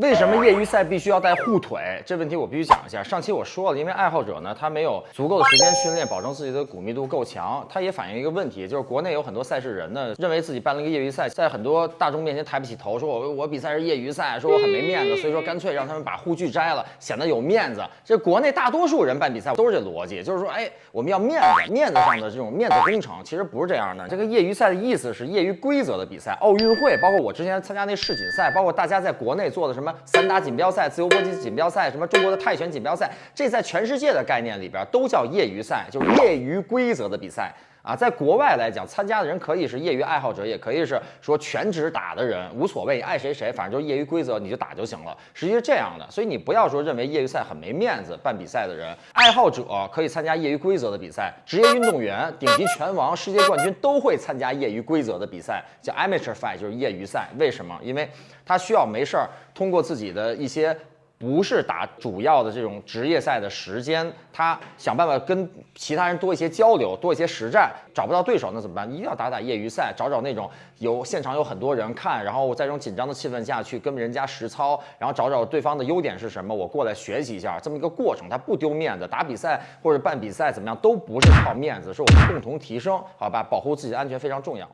为什么业余赛必须要带护腿？这问题我必须讲一下。上期我说了，因为爱好者呢，他没有足够的时间训练，保证自己的骨密度够强。他也反映一个问题，就是国内有很多赛事人呢，认为自己办了一个业余赛，在很多大众面前抬不起头，说我我比赛是业余赛，说我很没面子，所以说干脆让他们把护具摘了，显得有面子。这国内大多数人办比赛都是这逻辑，就是说，哎，我们要面子，面子上的这种面子工程，其实不是这样的。这个业余赛的意思是业余规则的比赛，奥运会，包括我之前参加那世锦赛，包括大家在国内做的什么。散打锦标赛、自由搏击锦标赛，什么中国的泰拳锦标赛，这在全世界的概念里边都叫业余赛，就是业余规则的比赛。啊。在国外来讲，参加的人可以是业余爱好者，也可以是说全职打的人，无所谓，爱谁谁，反正就业余规则，你就打就行了。实际是这样的，所以你不要说认为业余赛很没面子，办比赛的人，爱好者可以参加业余规则的比赛，职业运动员、顶级拳王、世界冠军都会参加业余规则的比赛，叫 amateur fight，就是业余赛。为什么？因为他需要没事儿通过自己的一些不是打主要的这种职业赛的时间，他想办法跟其他人多一些交流，多一些实战。找不到对手那怎么办？一定要打打业余赛，找找那种有现场有很多人看，然后在这种紧张的气氛下去跟人家实操，然后找找对方的优点是什么，我过来学习一下，这么一个过程，他不丢面子。打比赛或者办比赛怎么样都不是靠面子，是我们共同提升，好吧？保护自己的安全非常重要。